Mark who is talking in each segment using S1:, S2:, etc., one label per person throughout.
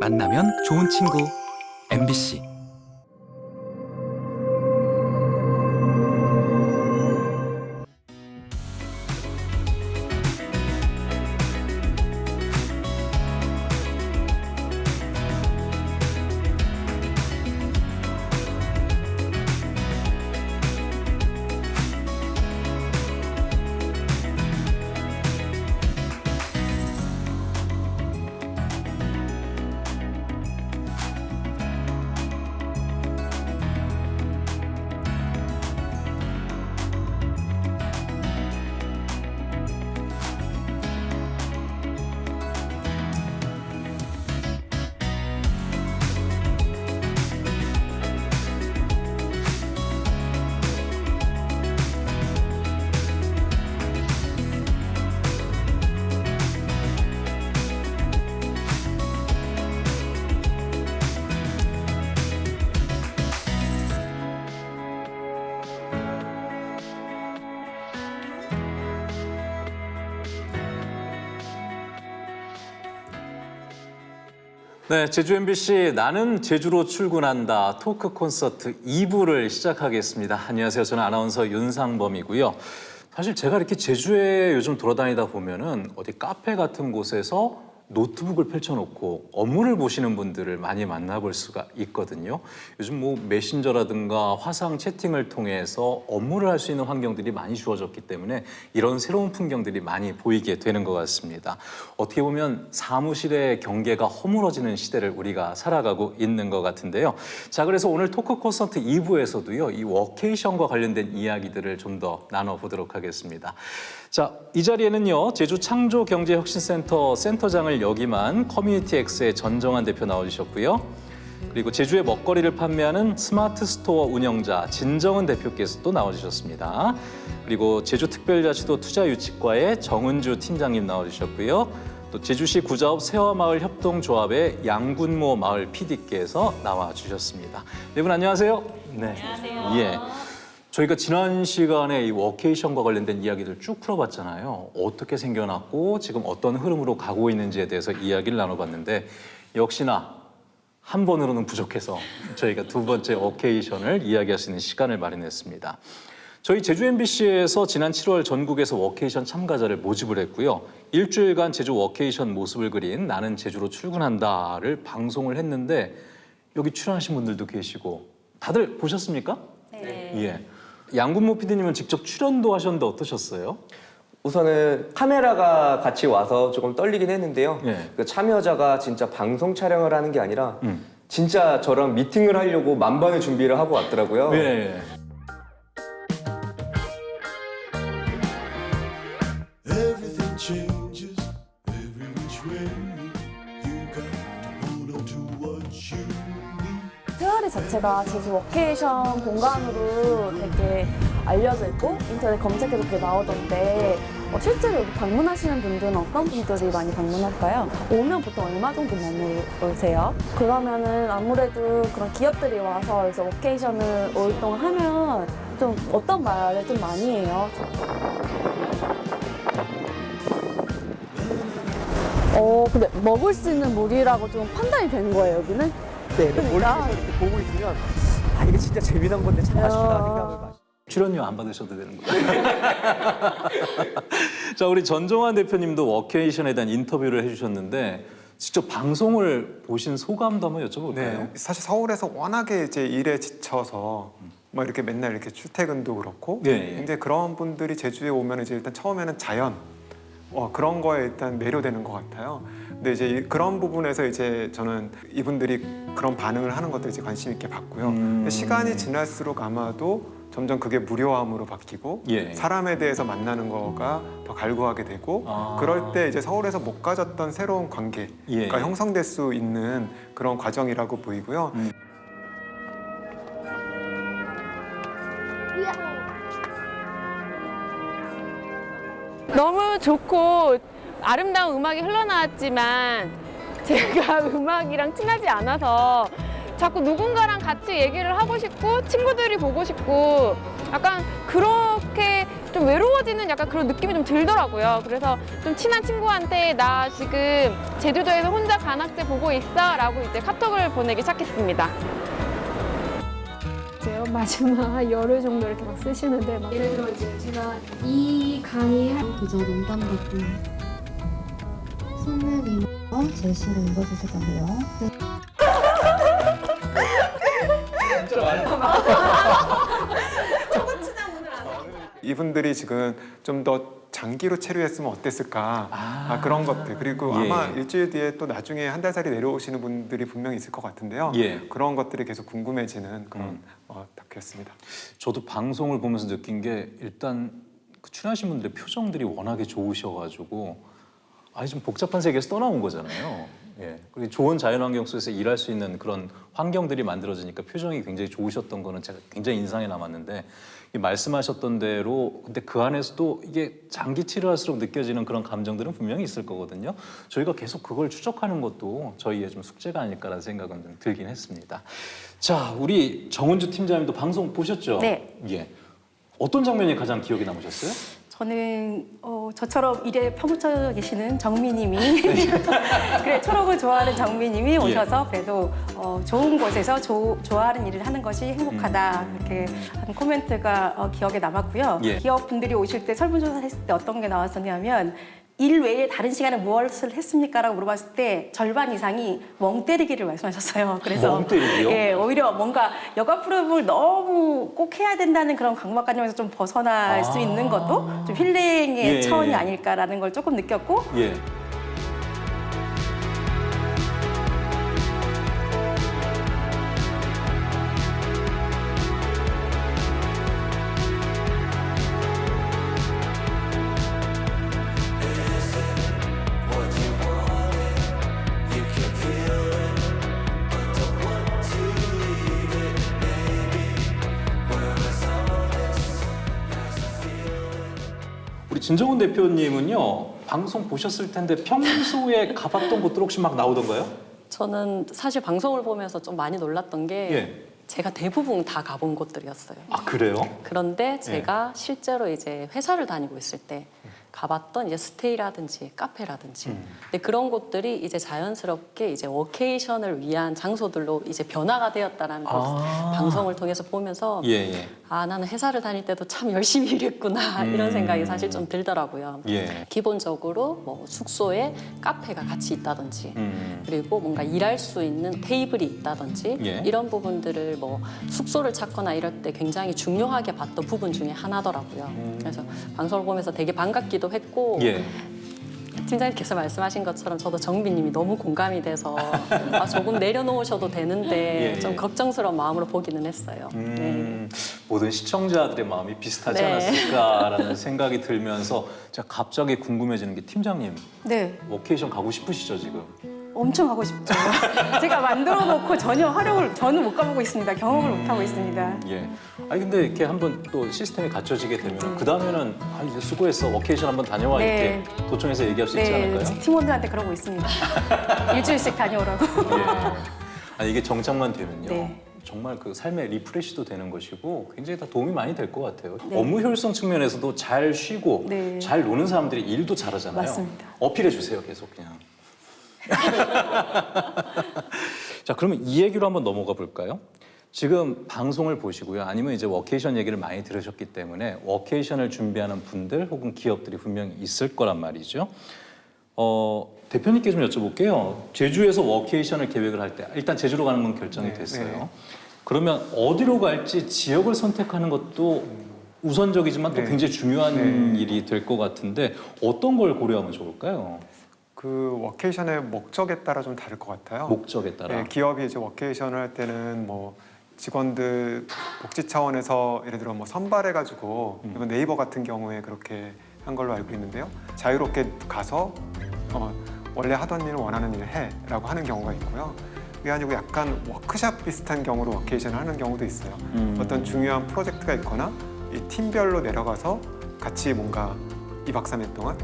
S1: 만나면 좋은 친구. MBC
S2: 네, 제주 MBC 나는 제주로 출근한다 토크 콘서트 2부를 시작하겠습니다. 안녕하세요. 저는 아나운서 윤상범이고요. 사실 제가 이렇게 제주에 요즘 돌아다니다 보면은 어디 카페 같은 곳에서 노트북을 펼쳐놓고 업무를 보시는 분들을 많이 만나볼 수가 있거든요. 요즘 뭐 메신저라든가 화상 채팅을 통해서 업무를 할 수 있는 환경들이 많이 주어졌기 때문에 이런 새로운 풍경들이 많이 보이게 되는 것 같습니다. 어떻게 보면 사무실의 경계가 허물어지는 시대를 우리가 살아가고 있는 것 같은데요. 자, 그래서 오늘 토크 콘서트 2부에서도요, 이 워케이션과 관련된 이야기들을 좀 더 나눠보도록 하겠습니다. 자, 이 자리에는요, 제주 창조경제혁신센터 센터장을 역임한 커뮤니티엑스의 전정환 대표 나와주셨고요. 그리고 제주의 먹거리를 판매하는 스마트 스토어 운영자 진정은 대표께서 또 나와주셨습니다. 그리고 제주특별자치도 투자유치과의 정은주 팀장님 나와주셨고요. 또 제주시 구자업 세화마을 협동조합의 양군모 마을 PD께서 나와주셨습니다. 네 분 안녕하세요. 네. 안녕하세요. 예. 저희가 지난 시간에 이 워케이션과 관련된 이야기들 쭉 풀어봤잖아요. 어떻게 생겨났고 지금 어떤 흐름으로 가고 있는지에 대해서 이야기를 나눠봤는데 역시나 한 번으로는 부족해서 저희가 두 번째 워케이션을 이야기할 수 있는 시간을 마련했습니다. 저희 제주 MBC에서 지난 7월 전국에서 워케이션 참가자를 모집을 했고요. 일주일간 제주 워케이션 모습을 그린 나는 제주로 출근한다를 방송을 했는데 여기 출연하신 분들도 계시고 다들 보셨습니까?
S3: 네.
S2: 예. 양군모 PD님은 직접 출연도 하셨는데 어떠셨어요?
S4: 우선은 카메라가 같이 와서 조금 떨리긴 했는데요.
S2: 예.
S4: 그 참여자가 진짜 방송 촬영을 하는 게 아니라
S2: 음.
S4: 진짜 저랑 미팅을 하려고 만반의 준비를 하고 왔더라고요.
S2: 예.
S3: 자체가 제주 워케이션 공간으로 되게 알려져 있고 인터넷 검색해도 그게 나오던데 어, 실제로 여기 방문하시는 분들은 어떤 분들이 많이 방문할까요? 오면 보통 얼마 정도 머무르세요? 그러면은 아무래도 그런 기업들이 와서 여기서 워케이션을 오랫동안 하면 좀 어떤 말을 좀 많이 해요? 어, 근데 먹을 수 있는 물이라고 좀 판단이 되는 거예요, 여기는?
S5: 네,
S3: 그러니까.
S5: 멀리서 이렇게 보고 있으면 아 이게 진짜 재미난 건데 참 아쉽다
S3: 야.
S5: 생각을 많이.
S2: 출연료 안 받으셔도 되는 거예요. 자, 우리 전종환 대표님도 워케이션에 대한 인터뷰를 해주셨는데 직접 방송을 보신 소감도 한번 여쭤볼까요?
S6: 네, 사실 서울에서 워낙에 이제 일에 지쳐서 뭐 이렇게 맨날 이렇게 출퇴근도 그렇고
S2: 네, 예.
S6: 근데 그런 분들이 제주에 오면 이제 일단 처음에는 자연 어, 그런 거에 일단 매료되는 것 같아요. 근데 이제 이- 그런 부분에서 이제 저는 이분들이 그런 반응을 하는 것도 이제 관심 있게 봤고요.
S2: 음.
S6: 시간이 지날수록 아마도 점점 그게 무료함으로 바뀌고
S2: 예.
S6: 사람에 대해서 만나는 거가 더 갈구하게 되고
S2: 아.
S6: 그럴 때 이제 서울에서 못 가졌던 새로운 관계가
S2: 예.
S6: 형성될 수 있는 그런 과정이라고 보이고요.
S2: 음.
S7: 너무 좋고 아름다운 음악이 흘러나왔지만 제가 음악이랑 친하지 않아서 자꾸 누군가랑 같이 얘기를 하고 싶고 친구들이 보고 싶고 약간 그렇게 좀 외로워지는 약간 그런 느낌이 좀 들더라고요. 그래서 좀 친한 친구한테 나 지금 제주도에서 혼자 관악제 보고 있어 라고 이제 카톡을 보내기 시작했습니다.
S8: 이제요 마지막 열흘 정도 이렇게 막 쓰시는데 막 예를 들어 이제 제가 이 강의 할
S9: 그저 농담 같은 손는 이모 제시를 읽어주실 건데요. 네.
S6: 이분들이 지금 좀더 장기로 체류했으면 어땠을까 아, 그런 것들 그리고
S2: 예.
S6: 아마 일주일 뒤에 또 나중에 한 달 살이 내려오시는 분들이 분명히 있을 것 같은데요.
S2: 예.
S6: 그런 것들이 계속 궁금해지는 그런
S2: 음.
S6: 어, 다큐였습니다.
S2: 저도 방송을 보면서 느낀 게 일단 그 출연하신 분들의 표정들이 워낙에 좋으셔가지고 아니 좀 복잡한 세계에서 떠나온 거잖아요. 예. 그리고 좋은 자연환경 속에서 일할 수 있는 그런 환경들이 만들어지니까 표정이 굉장히 좋으셨던 거는 제가 굉장히 인상에 남았는데 이 말씀하셨던 대로 근데 그 안에서도 이게 장기 치료할수록 느껴지는 그런 감정들은 분명히 있을 거거든요. 저희가 계속 그걸 추적하는 것도 저희의 좀 숙제가 아닐까라는 생각은 좀 들긴 했습니다. 자, 우리 정은주 팀장님도 방송 보셨죠?
S10: 네.
S2: 예. 어떤 장면이 가장 기억에 남으셨어요?
S10: 저는 어, 저처럼 일에 퍼묻혀 계시는 정미님이 그래 초록을 좋아하는 정미님이 오셔서 그래도 어, 좋은 곳에서 조- 좋아하는 일을 하는 것이 행복하다 그렇게 한 코멘트가 어, 기억에 남았고요.
S2: 예.
S10: 기업 분들이 오실 때 설문조사를 했을 때 어떤 게 나왔었냐면 일 외에 다른 시간에 무엇을 했습니까 라고 물어봤을 때 절반 이상이 멍 때리기를 말씀하셨어요. 그래서
S2: 멍 때리기요?
S10: 예, 오히려 뭔가 여가 프로그램을 너무 꼭 해야 된다는 그런 강박관념에서 좀 벗어날 수
S2: 아.
S10: 있는 것도 좀 힐링의
S2: 예.
S10: 차원이 아닐까라는 걸 조금 느꼈고
S2: 예. 진정훈 대표님은요 방송 보셨을 텐데 평소에 가봤던 곳들 혹시 막 나오던가요?
S11: 저는 사실 방송을 보면서 좀 많이 놀랐던 게
S2: 예.
S11: 제가 대부분 다 가본 곳들이었어요.
S2: 아 그래요?
S11: 그런데 제가 실제로 이제 회사를 다니고 있을 때 가봤던 이제 스테이라든지 카페라든지
S2: 음.
S11: 근데 그런 곳들이 이제 자연스럽게 이제 워케이션을 위한 장소들로 이제 변화가 되었다라는 걸
S2: 아.
S11: 방송을 통해서 보면서
S2: 예 예.
S11: 아 나는 회사를 다닐 때도 참 열심히 일했구나
S2: 음.
S11: 이런 생각이 사실 좀 들더라고요.
S2: 예.
S11: 기본적으로 뭐 숙소에 카페가 같이 있다든지
S2: 음.
S11: 그리고 뭔가 일할 수 있는 테이블이 있다든지
S2: 예.
S11: 이런 부분들을 뭐 숙소를 찾거나 이럴 때 굉장히 중요하게 봤던 부분 중에 하나더라고요. 그래서 방송을 보면서 되게 반갑기도 했고
S2: 음. 예.
S11: 팀장님께서 말씀하신 것처럼 저도 정비님이 너무 공감이 돼서 아, 조금 내려놓으셔도 되는데
S2: 예, 예.
S11: 좀 걱정스러운 마음으로 보기는 했어요.
S2: 음, 모든 시청자들의 마음이 비슷하지
S11: 네.
S2: 않았을까라는 생각이 들면서 제가 갑자기 궁금해지는 게 팀장님
S10: 네
S2: 워케이션 가고 싶으시죠 지금?
S10: 엄청 하고 싶죠. 제가 만들어 놓고 전혀 활용을 저는 못 가보고 있습니다. 경험을 못 하고 있습니다.
S2: 예. 아니 근데 이렇게 한번 또 시스템이 갖춰지게 되면 그 다음에는 아 이제 수고했어 워케이션 한번 다녀와
S10: 네.
S2: 이렇게 도청에서 얘기할 수 있지
S10: 네
S2: 않을까요?
S10: 팀원들한테 그러고 있습니다. 일주일씩 다녀오라고.
S2: 예. 아니 이게 정착만 되면요.
S10: 네.
S2: 정말 그 삶의 refresh도 되는 것이고 굉장히 다 도움이 많이 될 것 같아요.
S10: 네.
S2: 업무 효율성 측면에서도 잘 쉬고
S10: 네.
S2: 잘 노는 사람들이 일도 잘하잖아요.
S10: 맞습니다.
S2: 어필해 주세요, 계속 그냥. 자, 그러면 이 얘기로 한번 넘어가 볼까요? 지금 방송을 보시고요. 아니면 이제 워케이션 얘기를 많이 들으셨기 때문에 workation을 준비하는 분들 혹은 기업들이 분명히 있을 거란 말이죠. 어, 대표님께 좀 여쭤볼게요. 제주에서 workation을 계획을 할 때 일단 제주로 가는 건 결정이
S6: 네,
S2: 됐어요.
S6: 네.
S2: 그러면 어디로 갈지 지역을 선택하는 것도 우선적이지만 또
S6: 네.
S2: 굉장히 중요한
S6: 네.
S2: 일이 될 것 같은데 어떤 걸 고려하면 좋을까요?
S6: 그 워케이션의 목적에 따라 좀 다를 것 같아요.
S2: 목적에 따라.
S6: 예, 기업이 이제 워케이션을 할 때는 뭐 직원들 복지 차원에서 예를 들어 뭐 선발해 가지고
S2: 음.
S6: 이번 네이버 같은 경우에 그렇게 한 걸로 알고 있는데요. 자유롭게 가서 어, 원래 하던 일을 원하는 일을 해라고 하는 경우가 있고요. 그게 아니고 약간 워크샵 비슷한 경우로 workation을 하는 경우도 있어요.
S2: 음.
S6: 어떤 중요한 프로젝트가 있거나 이 팀별로 내려가서 같이 뭔가 2박 3일 동안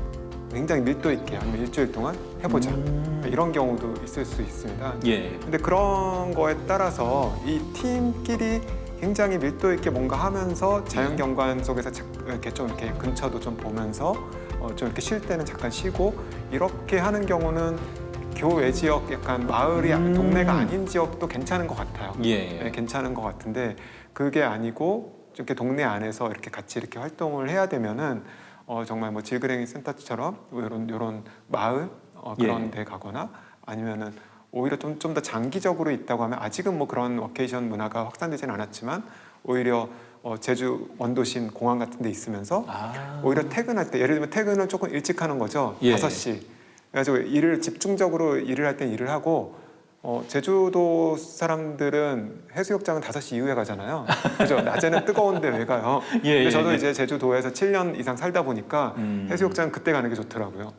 S6: 굉장히 밀도 있게 아니면 일주일 동안 해보자
S2: 음.
S6: 이런 경우도 있을 수 있습니다.
S2: 예.
S6: 근데 그런 거에 따라서 이 팀끼리 굉장히 밀도 있게 뭔가 하면서 자연 경관 속에서 자- 이렇게 좀 이렇게 근처도 좀 보면서 어, 좀 이렇게 쉴 때는 잠깐 쉬고 이렇게 하는 경우는 교외 지역 약간 마을이
S2: 음.
S6: 동네가 아닌 지역도 괜찮은 것 같아요.
S2: 예, 예.
S6: 네, 괜찮은 것 같은데 그게 아니고 좀 이렇게 동네 안에서 이렇게 같이 이렇게 활동을 해야 되면은 어, 정말 뭐 질그랭이 센터처럼 이런 이런 마을 어, 그런
S2: 예.
S6: 데 가거나 아니면은 오히려 좀 좀 더 장기적으로 있다고 하면 아직은 뭐 그런 워케이션 문화가 확산되지는 않았지만 오히려 어, 제주 원도심 공항 같은 데 있으면서
S2: 아.
S6: 오히려 퇴근할 때 예를 들면 퇴근을 조금 일찍 하는 거죠.
S2: 예.
S6: 다섯 시 그래가지고 일을 집중적으로 일을 할 땐 일을 하고 어, 제주도 사람들은 해수욕장은 5시 이후에 가잖아요. 그죠? 낮에는 뜨거운데 왜 가요?
S2: 예,
S6: 근데
S2: 예,
S6: 저도
S2: 예.
S6: 이제 제주도에서 7년 이상 살다 보니까
S2: 음.
S6: 해수욕장 그때 가는 게 좋더라고요.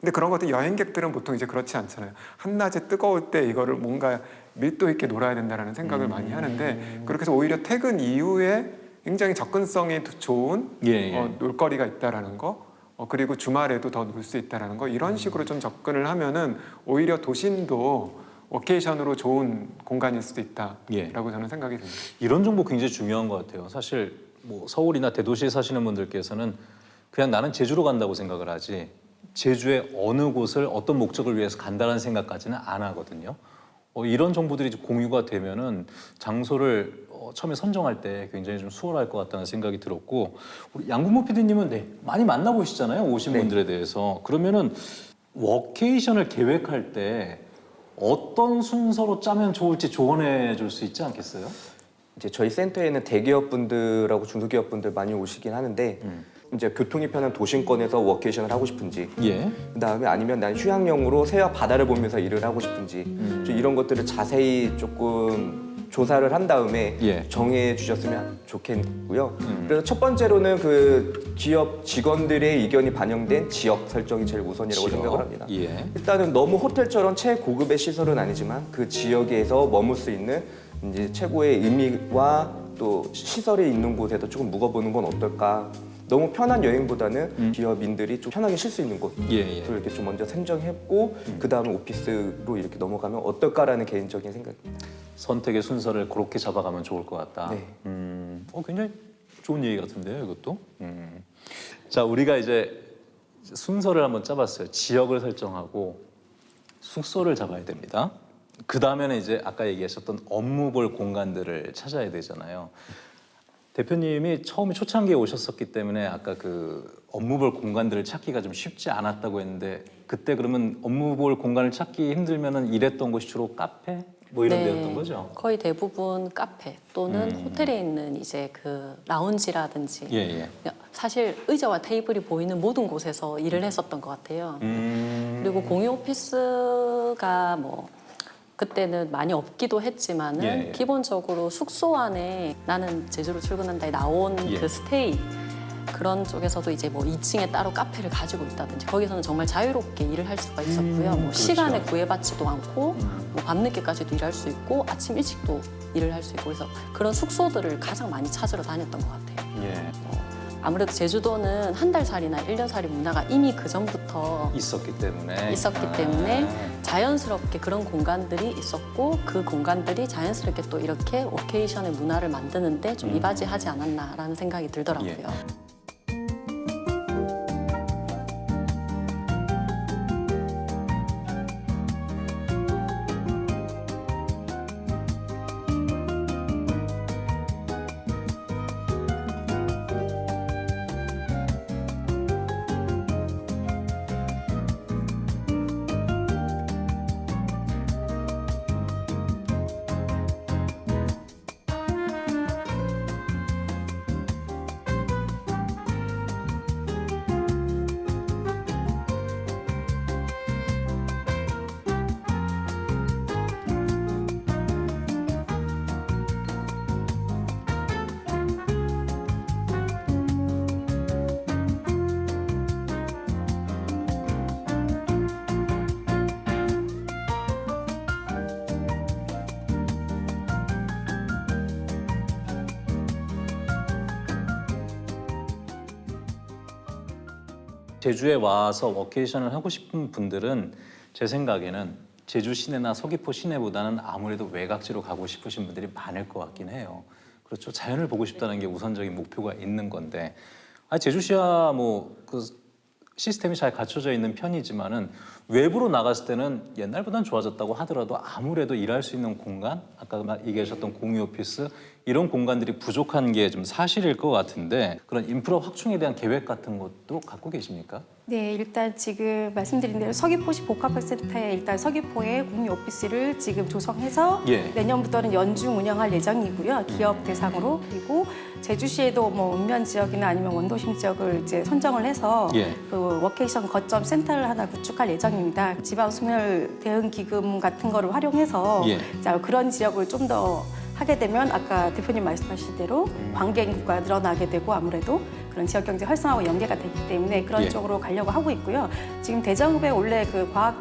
S6: 근데 그런 것들 여행객들은 보통 이제 그렇지 않잖아요. 한낮에 뜨거울 때 이거를 뭔가 밀도 있게 놀아야 된다라는 생각을
S2: 음.
S6: 많이 하는데 그렇게 해서 오히려 퇴근 이후에 굉장히 접근성이 좋은
S2: 예, 예.
S6: 어, 놀거리가 있다라는 거 어, 그리고 주말에도 더 놀 수 있다라는 거 이런 식으로 좀 접근을 하면은 오히려 도심도 워케이션으로 좋은 공간일 수도 있다라고
S2: 예.
S6: 저는 생각이 듭니다.
S2: 이런 정보 굉장히 중요한 것 같아요. 사실 뭐 서울이나 대도시에 사시는 분들께서는 그냥 나는 제주로 간다고 생각을 하지 제주의 어느 곳을 어떤 목적을 위해서 간다는 생각까지는 안 하거든요. 어, 이런 정보들이 공유가 되면은 장소를 어, 처음에 선정할 때 굉장히 좀 수월할 것 같다는 생각이 들었고 우리 양궁모 PD님은 네, 많이 만나보시잖아요 오신
S4: 네.
S2: 분들에 대해서 그러면은 워케이션을 계획할 때 어떤 순서로 짜면 좋을지 조언해 줄 수 있지 않겠어요?
S4: 이제 저희 센터에는 대기업 분들하고 중소기업 분들 많이 오시긴 하는데
S2: 음.
S4: 이제 교통이 편한 도심권에서 워케이션을 하고 싶은지
S2: 예.
S4: 그다음에 아니면 난 휴양용으로 새와 바다를 보면서 일을 하고 싶은지
S2: 음.
S4: 좀 이런 것들을 자세히 조금 조사를 한 다음에
S2: 예.
S4: 정해 주셨으면 좋겠고요.
S2: 음.
S4: 그래서 첫 번째로는 그 기업 직원들의 의견이 반영된 지역 설정이 제일 우선이라고
S2: 지역.
S4: 생각을 합니다.
S2: 예.
S4: 일단은 너무 호텔처럼 최고급의 시설은 아니지만 그 지역에서 머물 수 있는 이제 최고의 의미와 또 시설이 있는 곳에서 조금 묵어보는 건 어떨까. 너무 편한 여행보다는
S2: 음.
S4: 기업인들이 좀 편하게 쉴 수 있는 곳.
S2: 예, 예.
S4: 를 이렇게 좀 먼저 선정했고 그 다음에 오피스로 이렇게 넘어가면 어떨까라는 개인적인 생각입니다.
S2: 선택의 순서를 그렇게 잡아가면 좋을 것 같다.
S4: 네.
S2: 음, 어, 굉장히 좋은 얘기 같은데요, 이것도. 음. 자, 우리가 이제 순서를 한번 짜봤어요. 지역을 설정하고 숙소를 잡아야 됩니다. 그 다음에는 이제 아까 얘기하셨던 업무 볼 공간들을 찾아야 되잖아요. 대표님이 처음에 초창기에 오셨었기 때문에 아까 그 업무 볼 공간들을 찾기가 좀 쉽지 않았다고 했는데 그때 그러면 업무 볼 공간을 찾기 힘들면은 일했던 곳이 주로 카페 뭐 이런 데였던 거죠?
S11: 네. 거의 대부분 카페 또는
S2: 음.
S11: 호텔에 있는 이제 그 라운지라든지
S2: 예, 예.
S11: 사실 의자와 테이블이 보이는 모든 곳에서 일을 했었던 것 같아요.
S2: 음.
S11: 그리고 공유 오피스가 뭐 그때는 많이 없기도 했지만은
S2: 예, 예.
S11: 기본적으로 숙소 안에 나는 제주로 출근한다에 나온
S2: 예.
S11: 그 스테이 그런 쪽에서도 이제 뭐 2층에 따로 카페를 가지고 있다든지 거기서는 정말 자유롭게 일을 할 수가 있었고요.
S2: 음,
S11: 뭐
S2: 그렇죠.
S11: 시간에 구애받지도 않고
S2: 음.
S11: 뭐 밤늦게까지도 일할 수 있고 아침 일찍도 일을 할 수 있고 그래서 그런 숙소들을 가장 많이 찾으러 다녔던 것 같아요.
S2: 예.
S11: 아무래도 제주도는 한 달 살이나 일 년 살이 문화가 이미 그 전부터
S2: 있었기 때문에
S11: 있었기
S2: 아.
S11: 때문에 자연스럽게 그런 공간들이 있었고 그 공간들이 자연스럽게 또 이렇게 오케이션의 문화를 만드는데 좀
S2: 음.
S11: 이바지하지 않았나라는 생각이 들더라고요.
S2: 예. 제주에 와서 워케이션을 하고 싶은 분들은 제 생각에는 제주 시내나 서귀포 시내보다는 아무래도 외곽지로 가고 싶으신 분들이 많을 것 같긴 해요. 그렇죠. 자연을 보고 싶다는 게 우선적인 목표가 있는 건데, 아 제주시야 뭐 그 시스템이 잘 갖춰져 있는 편이지만은 외부로 나갔을 때는 옛날보다는 좋아졌다고 하더라도 아무래도 일할 수 있는 공간, 아까 말- 얘기하셨던 공유 오피스 이런 공간들이 부족한 게 좀 사실일 것 같은데 그런 인프라 확충에 대한 계획 같은 것도 갖고 계십니까?
S10: 네, 일단 지금 말씀드린 대로 서귀포시 복합혁신센터에 일단 서귀포에 공유 오피스를 지금 조성해서
S2: 예.
S10: 내년부터는 연중 운영할 예정이고요. 기업 대상으로 그리고 제주시에도 뭐 읍면 지역이나 아니면 원도심 지역을 이제 선정을 해서
S2: 예.
S10: 그 워케이션 거점 센터를 하나 구축할 예정입니다. 지방 소멸 대응 기금 같은 거를 활용해서
S2: 예.
S10: 자, 그런 지역을 좀더 하게 되면 아까 대표님 말씀하신 대로
S2: 음.
S10: 관계 인구가 늘어나게 되고 아무래도 그런 지역 경제 활성화와 연계가 되기 때문에 그런
S2: 예.
S10: 쪽으로 가려고 하고 있고요. 지금 대정읍에 원래 그 과학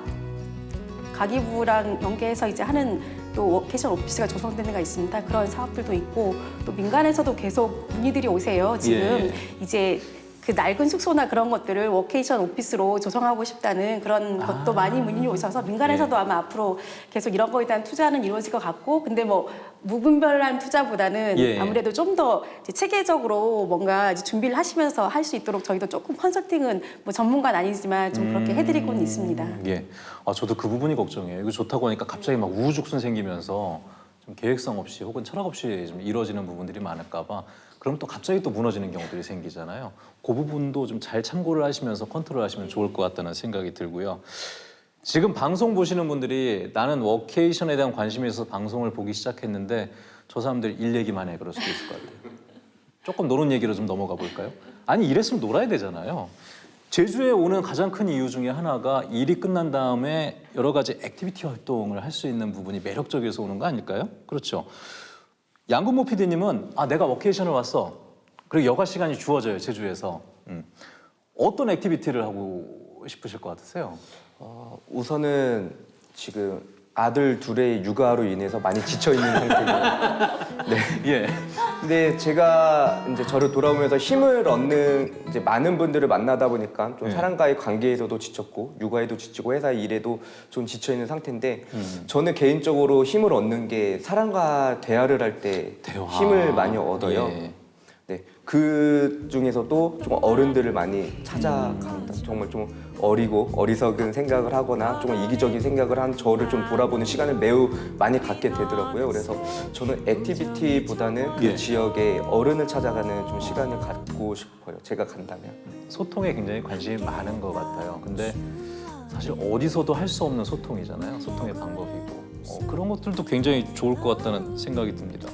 S10: 과기부랑 연계해서 이제 하는 또 워케이션 오피스가 조성된 데가 있습니다. 그런 사업들도 있고 또 민간에서도 계속 문의들이 오세요. 지금
S2: 예.
S10: 이제 그 낡은 숙소나 그런 것들을 워케이션 오피스로 조성하고 싶다는 그런 것도 많이 문의이 오셔서 민간에서도 아마 앞으로 계속 이런 거에 대한 투자는 이루어질 것 같고 근데 뭐 무분별한 투자보다는
S2: 예.
S10: 아무래도 좀 더 체계적으로 뭔가 준비를 하시면서 할 수 있도록 저희도 조금 컨설팅은 뭐 전문가는 아니지만 좀 그렇게 해드리고는 있습니다.
S2: 예. 아, 저도 그 부분이 걱정이에요. 이거 좋다고 하니까 갑자기 막 우후죽순 생기면서 좀 계획성 없이 혹은 철학 없이 좀 이루어지는 부분들이 많을까 봐 그럼 또 갑자기 또 무너지는 경우들이 생기잖아요. 그 부분도 좀 잘 참고를 하시면서 컨트롤 하시면 좋을 것 같다는 생각이 들고요. 지금 방송 보시는 분들이 나는 워케이션에 대한 관심이 있어서 방송을 보기 시작했는데 저 사람들 일 얘기만 해 그럴 수도 있을 것 같아요. 조금 노는 얘기로 좀 넘어가 볼까요? 아니 일했으면 놀아야 되잖아요. 제주에 오는 가장 큰 이유 중에 하나가 일이 끝난 다음에 여러 가지 activity 활동을 할 수 있는 부분이 매력적이어서 오는 거 아닐까요? 그렇죠. 양근모 PD님은 아 내가 워케이션을 왔어. 그리고 여가 시간이 주어져요 제주에서. 음. 어떤 activity를 하고 싶으실 것 같으세요?
S4: 어, 우선은 지금 아들 둘의 육아로 인해서 많이 지쳐 있는 상태예요. 네.
S2: 예.
S4: 근데 제가 이제 저를 돌아오면서 힘을 얻는 이제 많은 분들을 만나다 보니까 좀
S2: 네.
S4: 사람과의 관계에서도 지쳤고 육아에도 지치고 회사 일에도 좀 지쳐 있는 상태인데
S2: 음.
S4: 저는 개인적으로 힘을 얻는 게 사람과 대화를 할 때. 힘을 많이 얻어요.
S2: 예.
S4: 네, 그 중에서도 좀 어른들을 많이 찾아간다. 정말 좀 어리고 어리석은 생각을 하거나 좀 이기적인 생각을 한 저를 좀 돌아보는 시간을 매우 많이 갖게 되더라고요. 그래서 저는 액티비티보다는 그
S2: 예.
S4: 지역의 어른을 찾아가는 좀 시간을 갖고 싶어요. 제가 간다면.
S2: 소통에 굉장히 관심이 많은 것 같아요. 근데 사실 어디서도 할 수 없는 소통이잖아요. 소통의 방법이고 어, 그런 것들도 굉장히 좋을 것 같다는 생각이 듭니다.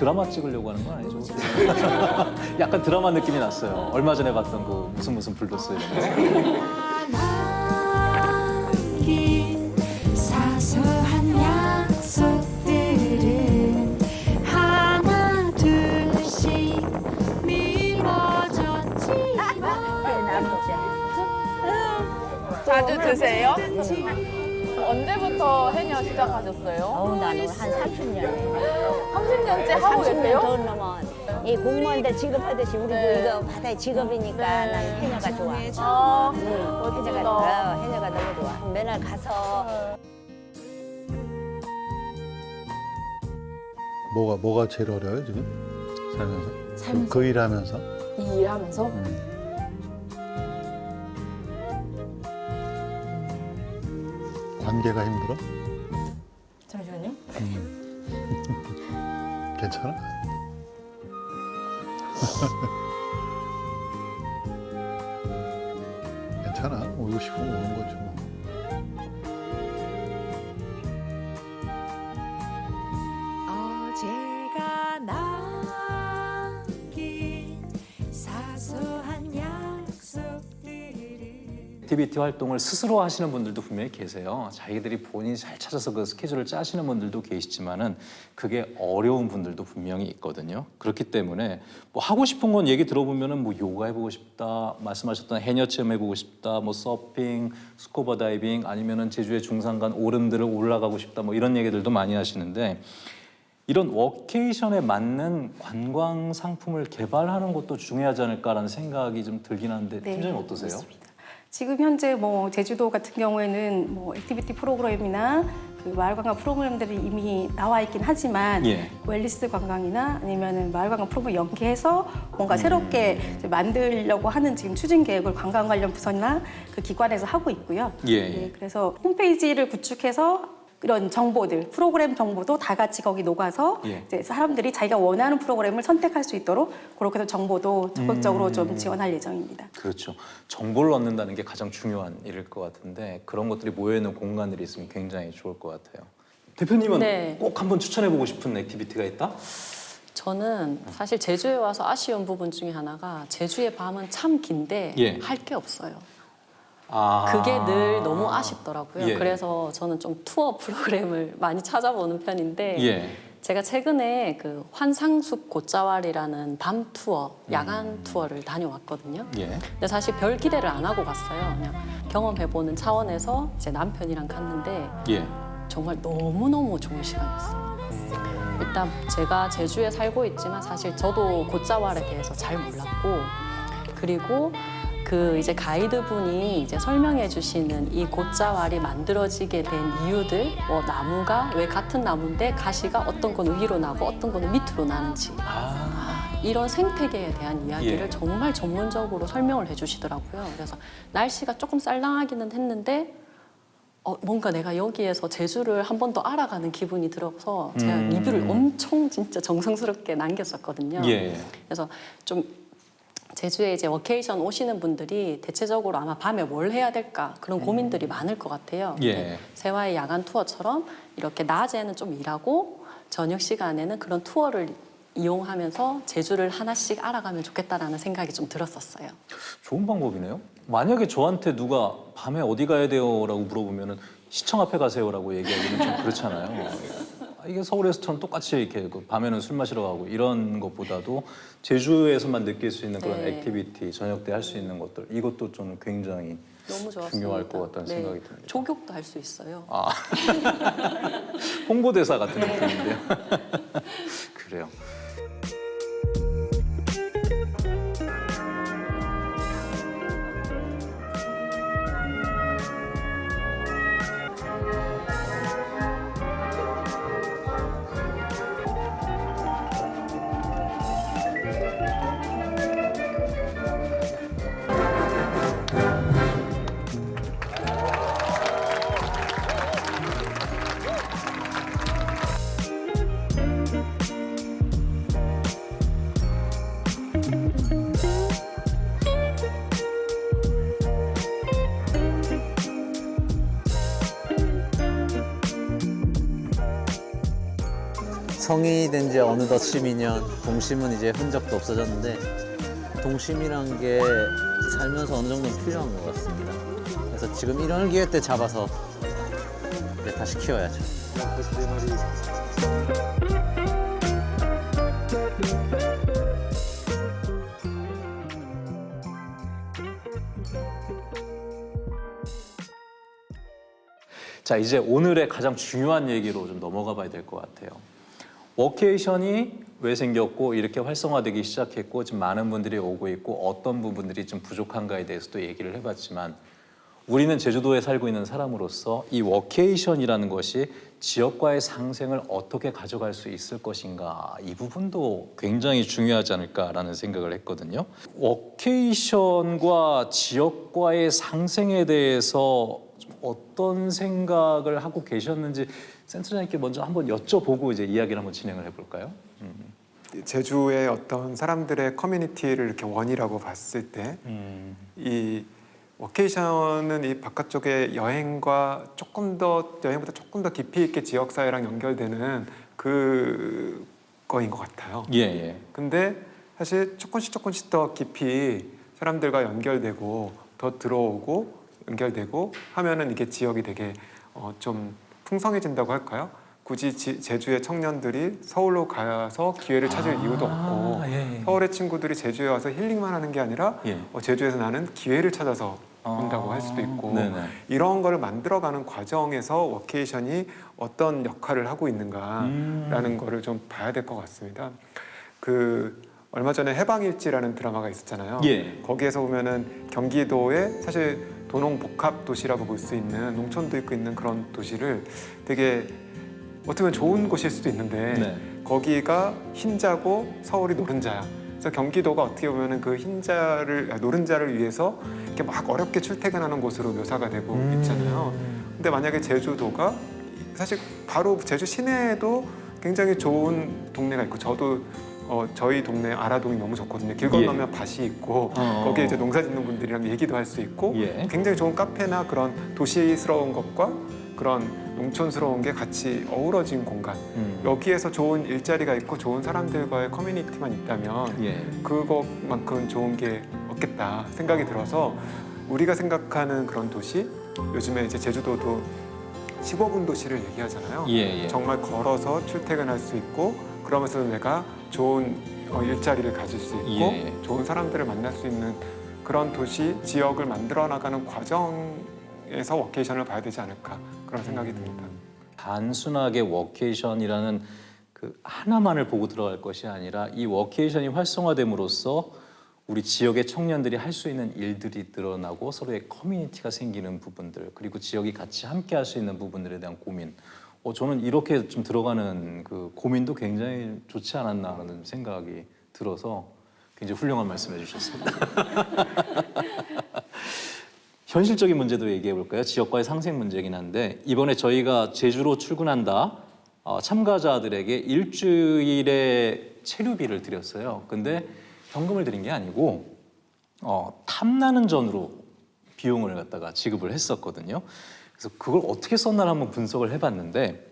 S2: 드라마 찍으려고 하는 건 아니죠? 약간 드라마 느낌이 났어요. 얼마 전에 봤던 그 무슨 무슨 불도스 이런 거.
S12: 둘씩 미뤄졌지만
S7: 자주 드세요? 언제부터 해녀 시작하셨어요?
S13: 어우, 나는 한 30년.
S7: 30년째 하고
S13: 30년
S7: 계세요?
S13: 더 넘어. 이 공무원들 취급하듯이 우리도
S7: 네.
S13: 이거 바다의 직업이니까 나는 해녀가 좋아.
S7: 아,
S13: 응,
S7: 멋지다.
S13: 해녀가, 어, 해녀가 너무 좋아. 맨날 가서
S14: 뭐가 뭐가 제일 어려워요 지금 살면서?
S3: 살면서.
S14: 그 일하면서?
S3: 이 일하면서
S14: 관계가 힘들어?
S3: 잠시만요.
S14: 괜찮아? 괜찮아. 오고 싶으면 오는 거지
S2: 액티비티 활동을 스스로 하시는 분들도 분명히 계세요. 자기들이 본인이 잘 찾아서 그 스케줄을 짜시는 분들도 계시지만은 그게 어려운 분들도 분명히 있거든요. 그렇기 때문에 뭐 하고 싶은 건 얘기 들어보면은 뭐 요가 해보고 싶다, 말씀하셨던 해녀 체험 해보고 싶다, 뭐 서핑, 스쿠버 다이빙 아니면은 제주의 중산간 오름들을 올라가고 싶다, 뭐 이런 얘기들도 많이 하시는데 이런 워케이션에 맞는 관광 상품을 개발하는 것도 중요하지 않을까라는 생각이 좀 들긴 하는데
S10: 네,
S2: 팀장님 어떠세요?
S10: 맞습니다. 지금 현재 뭐 제주도 같은 경우에는 뭐 액티비티 프로그램이나 그 마을 관광 프로그램들이 이미 나와 있긴 하지만
S2: 예.
S10: 웰니스 관광이나 아니면은 마을 관광 프로그램 연계해서 뭔가
S2: 음.
S10: 새롭게 만들려고 하는 지금 추진 계획을 관광 관련 부서나 그 기관에서 하고 있고요.
S2: 예, 예.
S10: 그래서 홈페이지를 구축해서 이런 정보들, 프로그램 정보도 다 같이 거기 녹아서
S2: 예.
S10: 이제 사람들이 자기가 원하는 프로그램을 선택할 수 있도록 그렇게 해서 정보도 적극적으로
S2: 음.
S10: 좀 지원할 예정입니다.
S2: 그렇죠. 정보를 얻는다는 게 가장 중요한 일일 것 같은데 그런 것들이 모여있는 공간들이 있으면 굉장히 좋을 것 같아요. 대표님은
S11: 네.
S2: 꼭 한번 추천해보고 싶은 액티비티가 있다?
S11: 저는 사실 제주에 와서 아쉬운 부분 중에 하나가 제주의 밤은 참 긴데
S2: 예.
S11: 할게 없어요.
S2: 아.
S11: 그게 늘 너무 아쉽더라고요.
S2: 예.
S11: 그래서 저는 좀 투어 프로그램을 많이 찾아보는 편인데
S2: 예.
S11: 제가 최근에 그 환상숲 곶자왈이라는 밤 투어, 야간
S2: 음.
S11: 투어를 다녀왔거든요.
S2: 예.
S11: 근데 사실 별 기대를 안 하고 갔어요. 그냥 경험해보는 차원에서 제 남편이랑 갔는데
S2: 예.
S11: 정말 너무너무 좋은 시간이었어요. 일단 제가 제주에 살고 있지만 사실 저도 곶자왈에 대해서 잘 몰랐고 그리고 그 이제 가이드분이 이제 설명해 주시는 이 곶자왈이 만들어지게 된 이유들 뭐 나무가 왜 같은 나무인데 가시가 어떤 거는 위로 나고 어떤 거는 밑으로 나는지 이런 생태계에 대한 이야기를
S2: 예.
S11: 정말 전문적으로 설명을 해주시더라고요. 그래서 날씨가 조금 쌀랑하기는 했는데 어, 뭔가 내가 여기에서 제주를 한 번 더 알아가는 기분이 들어서 제가
S2: 음.
S11: 리뷰를 엄청 진짜 정성스럽게 남겼었거든요.
S2: 예.
S11: 그래서 좀 제주에 이제 워케이션 오시는 분들이 대체적으로 아마 밤에 뭘 해야 될까 그런 고민들이 많을 것 같아요.
S2: 예.
S11: 세화의 야간 투어처럼 이렇게 낮에는 좀 일하고 저녁 시간에는 그런 투어를 이용하면서 제주를 하나씩 알아가면 좋겠다라는 생각이 좀 들었었어요.
S2: 좋은 방법이네요. 만약에 저한테 누가 밤에 어디 가야 돼요 라고 물어보면은 시청 앞에 가세요 라고 얘기하기는 좀 그렇잖아요. 아, 이게 서울에서처럼 똑같이 이렇게 그 밤에는 술 마시러 가고 이런 것보다도 제주에서만 느낄 수 있는 그런
S11: 네.
S2: 액티비티 저녁 때 할 수 있는 것들 이것도 저는 굉장히
S11: 너무 좋았습니다.
S2: 중요할 것 같다는
S11: 네.
S2: 생각이 듭니다.
S11: 조격도 할 수 있어요.
S2: 아 홍보대사 같은 느낌인데요. 그래요.
S15: 성인이 된 지 어느덧 12년, 동심은 이제 흔적도 없어졌는데 동심이란 게 살면서 어느 정도는 필요한 것 같습니다. 그래서 지금 이런 기회 때 잡아서 다시 키워야죠.
S2: 자 이제 오늘의 가장 중요한 얘기로 좀 넘어가 봐야 될 것 같아요. 워케이션이 왜 생겼고 이렇게 활성화되기 시작했고 지금 많은 분들이 오고 있고 어떤 부분들이 좀 부족한가에 대해서도 얘기를 해봤지만 우리는 제주도에 살고 있는 사람으로서 이 워케이션이라는 것이 지역과의 상생을 어떻게 가져갈 수 있을 것인가 이 부분도 굉장히 중요하지 않을까라는 생각을 했거든요. 워케이션과 지역과의 상생에 대해서 좀 어떤 생각을 하고 계셨는지 센터장님께 먼저 한번 여쭤보고 이제 이야기를 한번 진행을 해볼까요? 음.
S6: 제주의 어떤 사람들의 커뮤니티를 이렇게 원이라고 봤을 때이 워케이션은 이 바깥쪽의 여행과 조금 더 여행보다 조금 더 깊이 있게 지역 사회랑 연결되는 그 거인 것 같아요.
S2: 예, 예.
S6: 근데 사실 조금씩 조금씩 더 깊이 사람들과 연결되고 더 들어오고 연결되고 하면은 이게 지역이 되게 어, 좀 풍성해진다고 할까요? 굳이 지- 제주의 청년들이 서울로 가서 기회를 찾을 이유도 없고
S2: 예, 예.
S6: 서울의 친구들이 제주에 와서 힐링만 하는 게 아니라
S2: 예.
S6: 어, 제주에서 나는 기회를 찾아서 온다고 할 수도 있고
S2: 네네.
S6: 이런 거를 만들어가는 과정에서 워케이션이 어떤 역할을 하고 있는가라는
S2: 음.
S6: 거를 좀 봐야 될 것 같습니다. 그 얼마 전에 해방일지라는 드라마가 있었잖아요.
S2: 예.
S6: 거기에서 보면은 경기도에 사실 도농 복합 도시라고 볼 수 있는 농촌도 있고 있는 그런 도시를 되게 어떻게 보면 좋은 곳일 수도 있는데
S2: 네.
S6: 거기가 흰자고 서울이 노른자야. 그래서 경기도가 어떻게 보면은 그 흰자를 아, 노른자를 위해서 이렇게 막 어렵게 출퇴근하는 곳으로 묘사가 되고 있잖아요. 근데 만약에 제주도가 사실 바로 제주 시내에도 굉장히 좋은 동네가 있고 저도 어, 저희 동네 아라동이 너무 좋거든요. 길 건너면 밭이 있고
S2: 어.
S6: 거기에 이제 농사 짓는 분들이랑 얘기도 할 수 있고
S2: 예.
S6: 굉장히 좋은 카페나 그런 도시스러운 것과 그런 농촌스러운 게 같이 어우러진 공간.
S2: 음.
S6: 여기에서 좋은 일자리가 있고 좋은 사람들과의 커뮤니티만 있다면
S2: 예.
S6: 그것만큼 좋은 게 없겠다 생각이 들어서 우리가 생각하는 그런 도시 요즘에 이제 제주도도 15분 도시를 얘기하잖아요.
S2: 예, 예.
S6: 정말 걸어서 출퇴근할 수 있고 그러면서 내가 좋은 어, 일자리를 가질 수 있고
S2: 예.
S6: 좋은 사람들을 만날 수 있는 그런 도시 지역을 만들어 나가는 과정 에서 워케이션을 봐야 되지 않을까 그런 생각이 듭니다.
S2: 단순하게 워케이션이라는 그 하나만을 보고 들어갈 것이 아니라 이 워케이션이 활성화됨으로써 우리 지역의 청년들이 할 수 있는 일들이 늘어나고 서로의 커뮤니티가 생기는 부분들 그리고 지역이 같이 함께 할 수 있는 부분들에 대한 고민 어, 저는 이렇게 좀 들어가는 그 고민도 굉장히 좋지 않았나라는 생각이 들어서 굉장히 훌륭한 말씀해 주셨습니다. 현실적인 문제도 얘기해 볼까요? 지역과의 상생 문제긴 한데 이번에 저희가 제주로 출근한다 어, 참가자들에게 일주일의 체류비를 드렸어요. 근데 현금을 드린 게 아니고 어, 탐나는 전으로 비용을 갖다가 지급을 했었거든요. 그래서 그걸 어떻게 썼나를 한번 분석을 해봤는데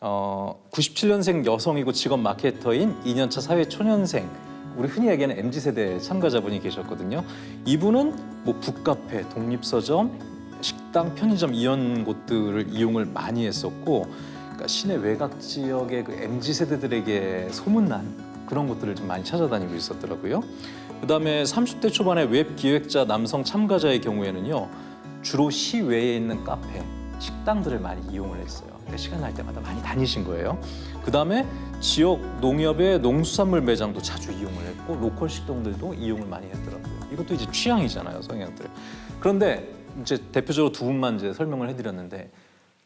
S2: 어, 97년생 여성이고 직업 마케터인 2년차 사회 초년생 우리 흔히 얘기하는 MZ 세대 참가자분이 계셨거든요. 이분은 뭐 북카페, 독립서점, 식당, 편의점 이런 곳들을 이용을 많이 했었고, 그러니까 시내 외곽 지역의 그 MZ 세대들에게 소문난 그런 곳들을 좀 많이 찾아다니고 있었더라고요. 그다음에 30대 초반의 웹 기획자 남성 참가자의 경우에는요, 주로 시외에 있는 카페, 식당들을 많이 이용을 했어요. 그러니까 시간 날 때마다 많이 다니신 거예요. 그다음에 지역 농협의 농수산물 매장도 자주 이용을 했고 로컬 식당들도 이용을 많이 했더라고요. 이것도 이제 취향이잖아요, 성향들. 그런데 이제 대표적으로 두 분만 이제 설명을 해드렸는데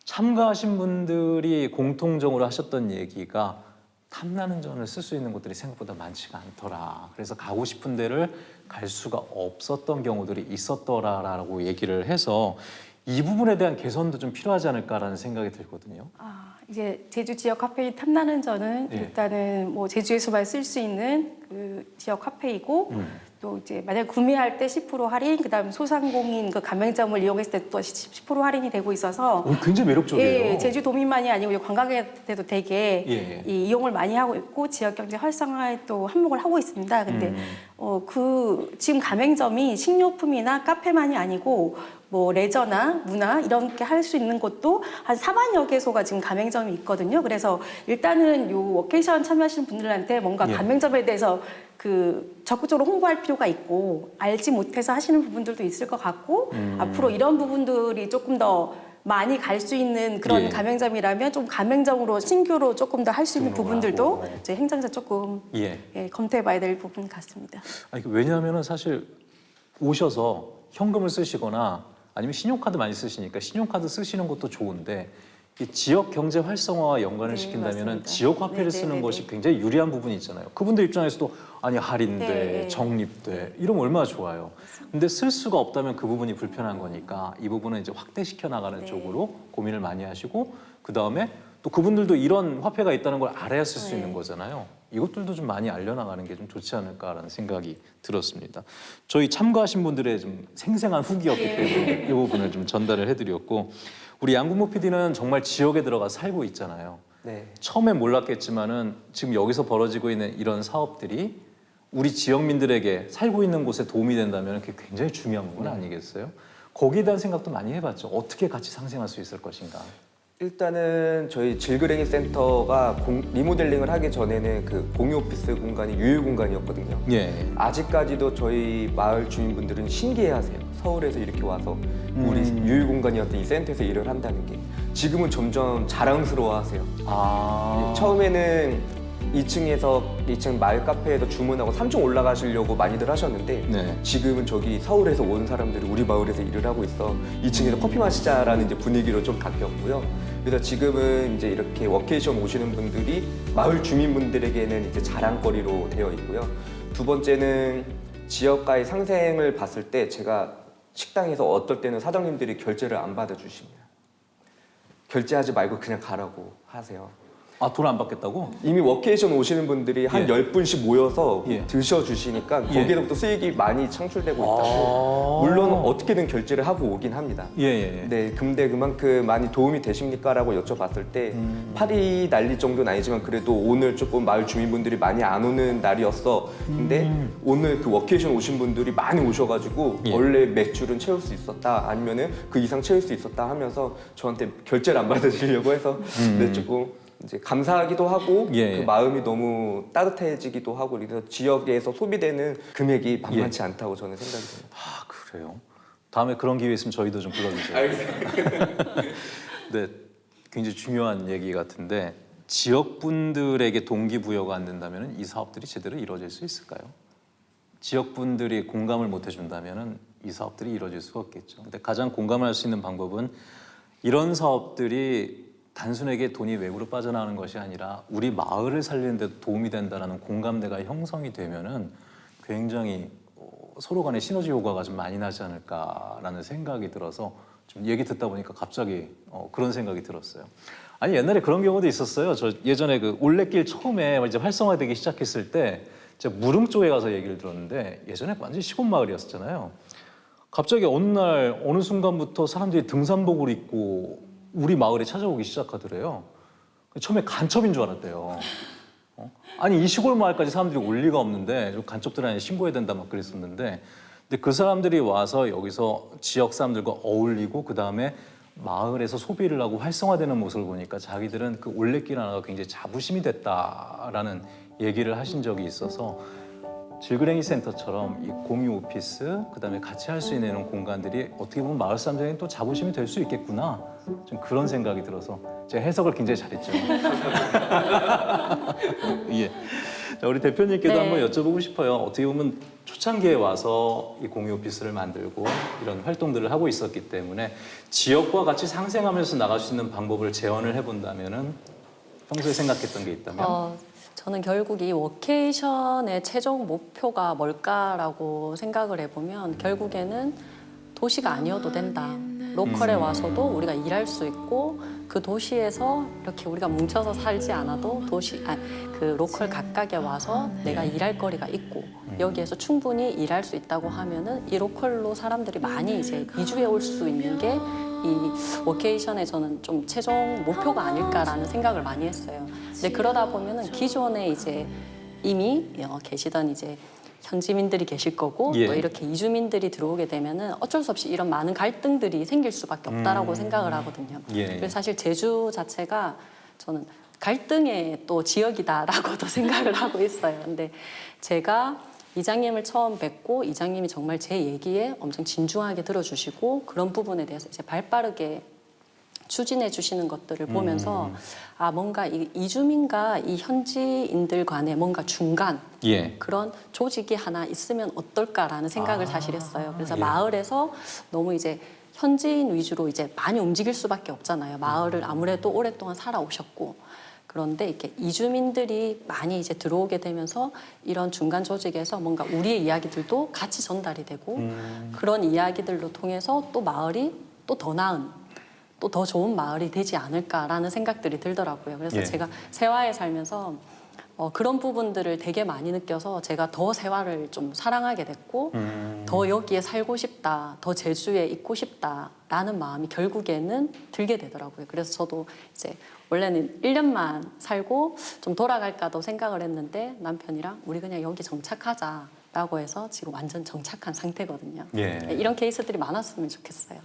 S2: 참가하신 분들이 공통적으로 하셨던 얘기가 탐나는 전을 쓸 수 있는 곳들이 생각보다 많지가 않더라. 그래서 가고 싶은 데를 갈 수가 없었던 경우들이 있었더라라고 얘기를 해서 이 부분에 대한 개선도 좀 필요하지 않을까라는 생각이 들거든요.
S10: 아, 이제 제주 지역 카페인 탐나는 저는
S2: 예.
S10: 일단은 뭐 제주에서만 쓸 수 있는 그 지역 카페이고
S2: 음.
S10: 또 이제 만약 구매할 때 10% 할인, 그다음 소상공인 그 가맹점을 이용했을 때 또 10% 할인이 되고 있어서
S2: 오, 굉장히 매력적이에요.
S10: 예, 제주 도민만이 아니고 관광객들도 되게
S2: 예.
S10: 이 이용을 많이 하고 있고 지역 경제 활성화에 또 한몫을 하고 있습니다. 근데
S2: 음.
S10: 어, 그 지금 가맹점이 식료품이나 카페만이 아니고 뭐 레저나 문화 이런 게 할 수 있는 곳도 한 4만여 개소가 지금 가맹점이 있거든요. 그래서 일단은 요 워케이션 참여하시는 분들한테 뭔가
S2: 예.
S10: 가맹점에 대해서 그 적극적으로 홍보할 필요가 있고 알지 못해서 하시는 부분들도 있을 것 같고
S2: 음.
S10: 앞으로 이런 부분들이 조금 더 많이 갈 수 있는 그런
S2: 예.
S10: 가맹점이라면 좀 가맹점으로 신규로 조금 더 할 수 있는 부분들도
S2: 하고.
S10: 저희 행정사 조금
S2: 예.
S10: 예, 검토해봐야 될 부분 같습니다.
S2: 아니, 그 왜냐하면은 사실 오셔서 현금을 쓰시거나 아니면 신용카드 많이 쓰시니까 신용카드 쓰시는 것도 좋은데 이 지역 경제 활성화와 연관을
S10: 네,
S2: 시킨다면은
S10: 맞습니다.
S2: 지역 화폐를
S10: 네,
S2: 쓰는
S10: 네,
S2: 것이
S10: 네.
S2: 굉장히 유리한 부분이 있잖아요. 그분들 입장에서도 아니 할인돼,
S10: 네, 네.
S2: 적립돼 이러면 얼마나 좋아요. 근데 쓸 수가 없다면 그 부분이 불편한 거니까 이 부분은 이제 확대시켜 나가는
S10: 네.
S2: 쪽으로 고민을 많이 하시고 그 다음에 또 그분들도 이런 화폐가 있다는 걸 알아야 쓸수
S10: 네.
S2: 있는 거잖아요. 이것들도 좀 많이 알려나가는 게 좀 좋지 않을까라는 생각이 들었습니다. 저희 참가하신 분들의 좀 생생한 후기였기
S10: 예.
S2: 때문에 이 부분을 좀 전달을 해드렸고 우리 양궁모 PD는 정말 지역에 들어가 살고 있잖아요.
S4: 네.
S2: 처음엔 몰랐겠지만은 지금 여기서 벌어지고 있는 이런 사업들이 우리 지역민들에게 살고 있는 곳에 도움이 된다면 그게 굉장히 중요한 부분 아니겠어요? 거기에 대한 생각도 많이 해봤죠. 어떻게 같이 상생할 수 있을 것인가.
S4: 일단은 저희 질그랭이 센터가 공- 리모델링을 하기 전에는 그 공유 오피스 공간이 유휴 공간이었거든요.
S2: 예.
S4: 아직까지도 저희 마을 주민분들은 신기해하세요. 서울에서 이렇게 와서 우리
S2: 음.
S4: 유휴 공간이었던 이 센터에서 일을 한다는 게 지금은 점점 자랑스러워하세요.
S2: 아.
S4: 처음에는 2층에서 2층 마을 카페에서 주문하고 3층 올라가시려고 많이들 하셨는데
S2: 네.
S4: 지금은 저기 서울에서 온 사람들이 우리 마을에서 일을 하고 있어 2층에서 커피 마시자라는 이제 분위기로 좀 바뀌었고요. 그래서 지금은 이제 이렇게 워케이션 오시는 분들이 마을 주민분들에게는 이제 자랑거리로 되어 있고요. 두 번째는 지역과의 상생을 봤을 때 제가 식당에서 어떨 때는 사장님들이 결제를 안 받아주십니다. 결제하지 말고 그냥 가라고 하세요.
S2: 아, 돈 안 받겠다고?
S4: 이미 워케이션 오시는 분들이 한
S2: 예.
S4: 열 10분씩 모여서
S2: 예.
S4: 드셔주시니까
S2: 예.
S4: 거기에서부터 수익이 많이 창출되고 있다고
S2: 아.
S4: 물론 어떻게든 결제를 하고 오긴 합니다
S2: 예, 예, 예.
S4: 네, 근데 그만큼 많이 도움이 되십니까? 라고 여쭤봤을 때
S2: 음.
S4: 파리 날릴 정도는 아니지만 그래도 오늘 조금 마을 주민분들이 많이 안 오는 날이었어 근데
S2: 음.
S4: 오늘 그 워케이션 오신 분들이 많이 오셔가지고
S2: 예.
S4: 원래 매출은 채울 수 있었다 아니면은 그 이상 채울 수 있었다 하면서 저한테 결제를 안 받으시려고 해서
S2: 음.
S4: 네, 조금 이제 감사하기도 하고
S2: 예.
S4: 그 마음이 너무 따뜻해지기도 하고 그래서 지역에서 소비되는 금액이 만만치 않다고 저는 생각이 듭니다.
S2: 아, 그래요? 다음에 그런 기회 있으면 저희도 좀 불러주세요. 네, 굉장히 중요한 얘기 같은데 지역 분들에게 동기부여가 안 된다면 이 사업들이 제대로 이루어질 수 있을까요? 지역 분들이 공감을 못 해준다면 이 사업들이 이루어질 수가 없겠죠. 근데 가장 공감할 수 있는 방법은 이런 사업들이 단순하게 돈이 외부로 빠져나가는 것이 아니라 우리 마을을 살리는 데 도움이 된다는 공감대가 형성이 되면은 굉장히 어, 서로 간의 시너지 효과가 좀 많이 나지 않을까라는 생각이 들어서 좀 얘기 듣다 보니까 갑자기 어, 그런 생각이 들었어요. 아니 옛날에 그런 경우도 있었어요. 저 예전에 그 올레길 처음에 이제 활성화되기 시작했을 때 제가 무릉 쪽에 가서 얘기를 들었는데 예전에 완전 시골 마을이었잖아요. 갑자기 어느 날 어느 순간부터 사람들이 등산복을 입고 우리 마을에 찾아오기 시작하더래요. 처음에 간첩인 줄 알았대요. 어? 아니 이 시골 마을까지 사람들이 올 리가 없는데 좀 간첩들 아니 신고해야 된다 막 그랬었는데 근데 그 사람들이 와서 여기서 지역 사람들과 어울리고 그 다음에 마을에서 소비를 하고 활성화되는 모습을 보니까 자기들은 그 올레길 하나가 굉장히 자부심이 됐다라는 얘기를 하신 적이 있어서 질그랭이 센터처럼 이 공유 오피스 그 다음에 같이 할 수 있는 이런 공간들이 어떻게 보면 마을 사람들에게 또 자부심이 될 수 있겠구나 좀 그런 생각이 들어서 제가 해석을 굉장히 잘했죠. 예. 자, 우리 대표님께도
S11: 네.
S2: 한번 여쭤보고 싶어요. 어떻게 보면 초창기에 와서 이 공유 오피스를 만들고 이런 활동들을 하고 있었기 때문에 지역과 같이 상생하면서 나갈 수 있는 방법을 제언을 해본다면 은 평소에 생각했던 게 있다면
S11: 어, 저는 결국 이 워케이션의 최종 목표가 뭘까라고 생각을 해보면 결국에는 도시가 아니어도 된다. 로컬에
S2: 음.
S11: 와서도 우리가 일할 수 있고 그 도시에서 이렇게 우리가 뭉쳐서 살지 않아도 도시 아, 그 로컬 각각에 와서 내가 일할 거리가 있고 여기에서 충분히 일할 수 있다고 하면은 이 로컬로 사람들이 많이 이제 이주해 올 수 있는 게 이 워케이션의 저는 좀 최종 목표가 아닐까라는 생각을 많이 했어요. 근데 그러다 보면은 기존에 이제 이미 어, 계시던 이제 현지민들이 계실 거고
S2: 예.
S11: 또 이렇게 이주민들이 들어오게 되면은 어쩔 수 없이 이런 많은 갈등들이 생길 수밖에 없다라고
S2: 음.
S11: 생각을 하거든요.
S2: 예.
S11: 그래서 사실 제주 자체가 저는 갈등의 또 지역이다라고도 생각을 하고 있어요. 근데 제가 이장님을 처음 뵙고 이장님이 정말 제 얘기에 엄청 진중하게 들어주시고 그런 부분에 대해서 이제 발빠르게 추진해 주시는 것들을 보면서 아 뭔가 이 이주민과 이 현지인들 간에 뭔가 중간
S2: 예.
S11: 그런 조직이 하나 있으면 어떨까라는 생각을 사실 했어요. 그래서
S2: 예.
S11: 마을에서 너무 이제 현지인 위주로 이제 많이 움직일 수밖에 없잖아요. 마을을 아무래도 오랫동안 살아오셨고 그런데 이렇게 이주민들이 많이 이제 들어오게 되면서 이런 중간 조직에서 뭔가 우리의 이야기들도 같이 전달이 되고 그런 이야기들로 통해서 또 마을이 또 더 나은 또 더 좋은 마을이 되지 않을까라는 생각들이 들더라고요. 그래서
S2: 예.
S11: 제가 세화에 살면서 어, 그런 부분들을 되게 많이 느껴서 제가 더 세화를 좀 사랑하게 됐고
S2: 음.
S11: 더 여기에 살고 싶다, 더 제주에 있고 싶다라는 마음이 결국에는 들게 되더라고요. 그래서 저도 이제 원래는 1년만 살고 좀 돌아갈까도 생각을 했는데 남편이랑 우리 그냥 여기 정착하자 라고 해서 지금 완전 정착한 상태거든요.
S2: 예.
S11: 이런 케이스들이 많았으면 좋겠어요.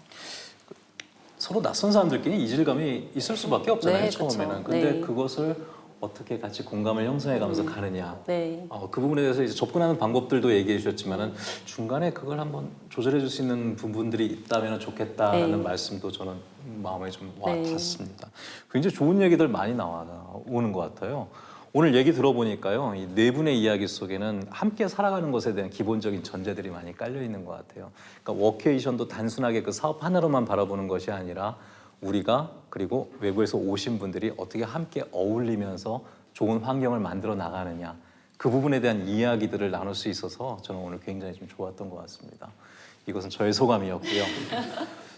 S2: 서로 낯선 사람들끼리 이질감이 있을 수밖에 없잖아요
S11: 네.
S2: 처음에는. 근데
S11: 네.
S2: 그것을 어떻게 같이 공감을 형성해가면서 가느냐.
S11: 네.
S2: 어, 그 부분에 대해서 이제 접근하는 방법들도 얘기해 주셨지만은 중간에 그걸 한번 조절해 줄 수 있는 부분들이 있다면 좋겠다라는
S11: 네.
S2: 말씀도 저는 마음에 좀
S11: 네.
S2: 와닿습니다. 굉장히 좋은 얘기들 많이 나오는 것 같아요. 오늘 얘기 들어보니까요, 이 네 분의 이야기 속에는 함께 살아가는 것에 대한 기본적인 전제들이 많이 깔려 있는 것 같아요. 그러니까 워케이션도 단순하게 그 사업 하나로만 바라보는 것이 아니라 우리가 그리고 외부에서 오신 분들이 어떻게 함께 어울리면서 좋은 환경을 만들어 나가느냐 그 부분에 대한 이야기들을 나눌 수 있어서 저는 오늘 굉장히 좀 좋았던 것 같습니다. 이것은 저의 소감이었고요.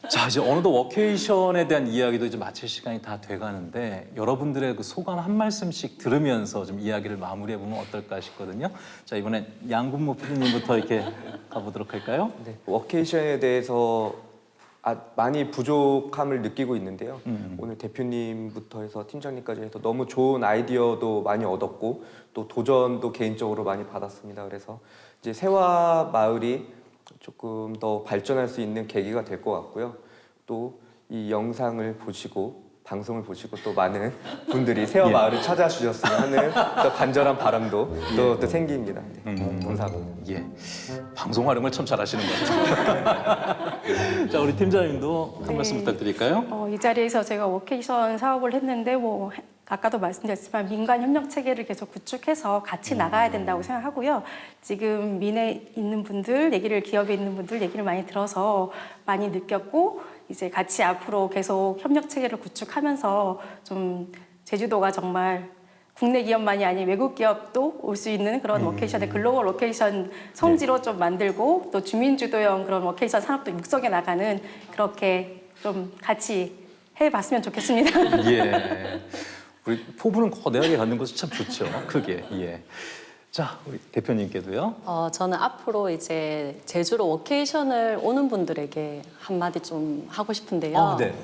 S2: 자 이제 어느덧 워케이션에 대한 이야기도 이제 마칠 시간이 다 돼가는데 여러분들의 그 소감 한 말씀씩 들으면서 좀 이야기를 마무리해 보면 어떨까 싶거든요. 자 이번엔 양군모 PD님부터 이렇게 가보도록 할까요?
S4: 네, 워케이션에 대해서 아, 많이 부족함을 느끼고 있는데요.
S2: 음.
S4: 오늘 대표님부터 해서 팀장님까지 해서 너무 좋은 아이디어도 많이 얻었고 또 도전도 개인적으로 많이 받았습니다. 그래서 이제 세화 마을이 조금 더 발전할 수 있는 계기가 될 것 같고요. 또 이 영상을 보시고 방송을 보시고 또 많은 분들이 세화
S2: 예.
S4: 마을을 찾아주셨으면 하는 또 간절한 바람도 또, 또 생깁니다. 네, 감사합니다.
S2: 예. 방송 활용을 참 잘하시는 것 같아요. 자 우리 팀장님도 한
S10: 네.
S2: 말씀 부탁드릴까요?
S10: 어, 이 자리에서 제가 워케이션 사업을 했는데 뭐 아까도 말씀드렸지만 민간 협력 체계를 계속 구축해서 같이 나가야 된다고 생각하고요. 지금 민에 있는 분들 얘기를 기업에 있는 분들 얘기를 많이 들어서 많이 느꼈고 이제 같이 앞으로 계속 협력 체계를 구축하면서 좀 제주도가 정말 국내 기업만이 아닌 외국 기업도 올 수 있는 그런 워케이션의 글로벌 워케이션 성지로 좀 만들고 또 주민 주도형 그런 워케이션 산업도 육성해 나가는 그렇게 좀 같이 해봤으면 좋겠습니다.
S2: 예. 우리 포부는 거대하게 갖는 것이 참 좋죠. 크게. 예. 자 우리 대표님께도요.
S11: 어, 저는 앞으로 이제 제주로 워케이션을 오는 분들에게 한마디 좀 하고 싶은데요.
S2: 어, 네.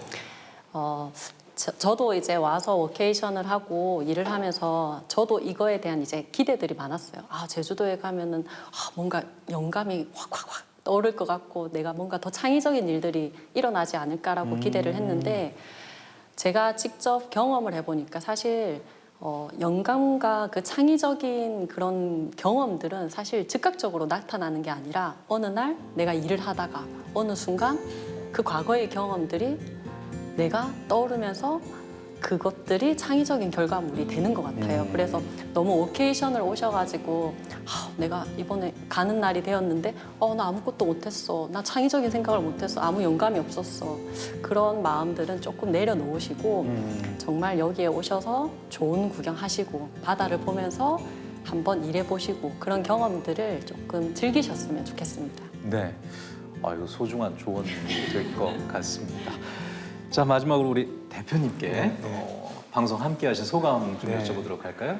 S11: 어, 저, 도 이제 와서 워케이션을 하고 일을 하면서 저도 이거에 대한 이제 기대들이 많았어요. 아, 제주도에 가면은 아, 뭔가 영감이 확확확 떠오를 것 같고 내가 뭔가 더 창의적인 일들이 일어나지 않을까라고
S2: 음.
S11: 기대를 했는데 제가 직접 경험을 해보니까 사실 어, 영감과 그 창의적인 그런 경험들은 사실 즉각적으로 나타나는 게 아니라 어느 날 내가 일을 하다가 어느 순간 그 과거의 경험들이 내가 떠오르면서 그것들이 창의적인 결과물이 되는 것 같아요.
S2: 음.
S11: 그래서 너무 오케이션을 오셔가지고 아, 내가 이번에 가는 날이 되었는데 어, 나 아무것도 못했어. 나 창의적인 생각을 못했어. 아무 영감이 없었어. 그런 마음들은 조금 내려놓으시고
S2: 음.
S11: 정말 여기에 오셔서 좋은 구경하시고 바다를 보면서 한번 일해보시고 그런 경험들을 조금 즐기셨으면 좋겠습니다.
S2: 네. 아유 소중한 조언이 될것 같습니다. 자 마지막으로 우리 대표님께 어, 방송 함께 하신 소감 좀
S6: 네.
S2: 여쭤보도록 할까요?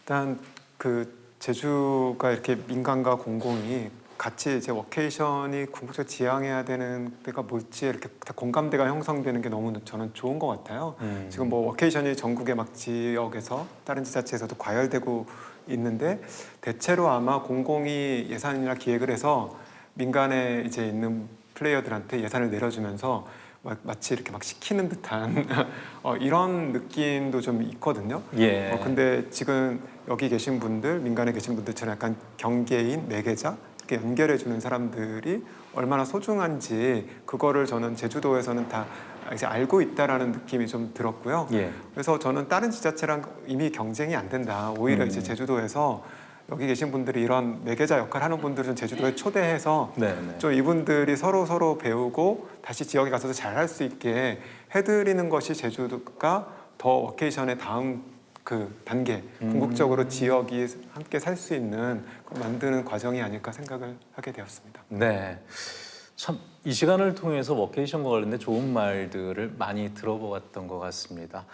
S6: 일단 그 제주가 이렇게 민간과 공공이 같이 이제 워케이션이 궁극적으로 지향해야 되는 데가 뭘지 이렇게 다 공감대가 형성되는 게 너무 저는 좋은 것 같아요.
S2: 음.
S6: 지금 뭐 워케이션이 전국의 막 지역에서 다른 지자체에서도 과열되고 있는데 대체로 아마 공공이 예산이나 기획을 해서 민간에 이제 있는 플레이어들한테 예산을 내려주면서 마- 마치 이렇게 막 시키는 듯한 어, 이런 느낌도 좀 있거든요.
S2: 예.
S6: 어, 근데 지금 여기 계신 분들, 민간에 계신 분들처럼 약간 경계인, 매개자 이렇게 연결해 주는 사람들이 얼마나 소중한지 그거를 저는 제주도에서는 다 이제 알고 있다라는 느낌이 좀 들었고요.
S2: 예.
S6: 그래서 저는 다른 지자체랑 이미 경쟁이 안 된다. 오히려
S2: 음.
S6: 이제 제주도에서 여기 계신 분들이 이런 매개자 역할 하는 분들을 좀 제주도에 초대해서
S2: 네, 네.
S6: 좀 이분들이 서로 서로 배우고 다시 지역에 가서도 잘할 수 있게 해드리는 것이 제주도가 더 워케이션의 다음 그 단계
S2: 음.
S6: 궁극적으로 지역이 함께 살 수 있는 걸 만드는 과정이 아닐까 생각을 하게 되었습니다.
S2: 네. 참 이 시간을 통해서 워케이션과 관련된 좋은 말들을 많이 들어보았던 것 같습니다.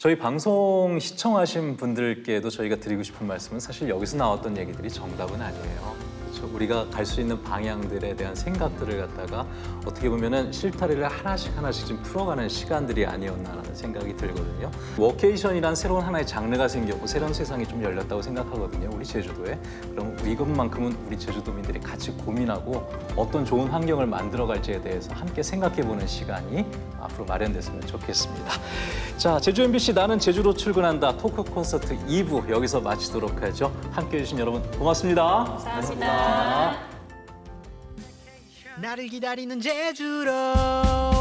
S2: 저희 방송 시청하신 분들께도 저희가 드리고 싶은 말씀은 사실 여기서 나왔던 얘기들이 정답은 아니에요. 그렇죠? 우리가 갈 수 있는 방향들에 대한 생각들을 갖다가 어떻게 보면은 실타래를 하나씩 하나씩 좀 풀어가는 시간들이 아니었나라는 생각이 들거든요. 워케이션이란 새로운 하나의 장르가 생겼고 새로운 세상이 좀 열렸다고 생각하거든요. 우리 제주도에. 그럼 이것만큼은 우리 제주도민들이 같이 고민하고 어떤 좋은 환경을 만들어 갈지에 대해서 함께 생각해보는 시간이 앞으로 마련됐으면 좋겠습니다. 자, 제주 MBC 나는 제주로 출근한다 토크 콘서트 2부 여기서 마치도록 하죠. 함께해 주신 여러분 고맙습니다.
S12: 감사합니다.
S16: 나를 기다리는 제주로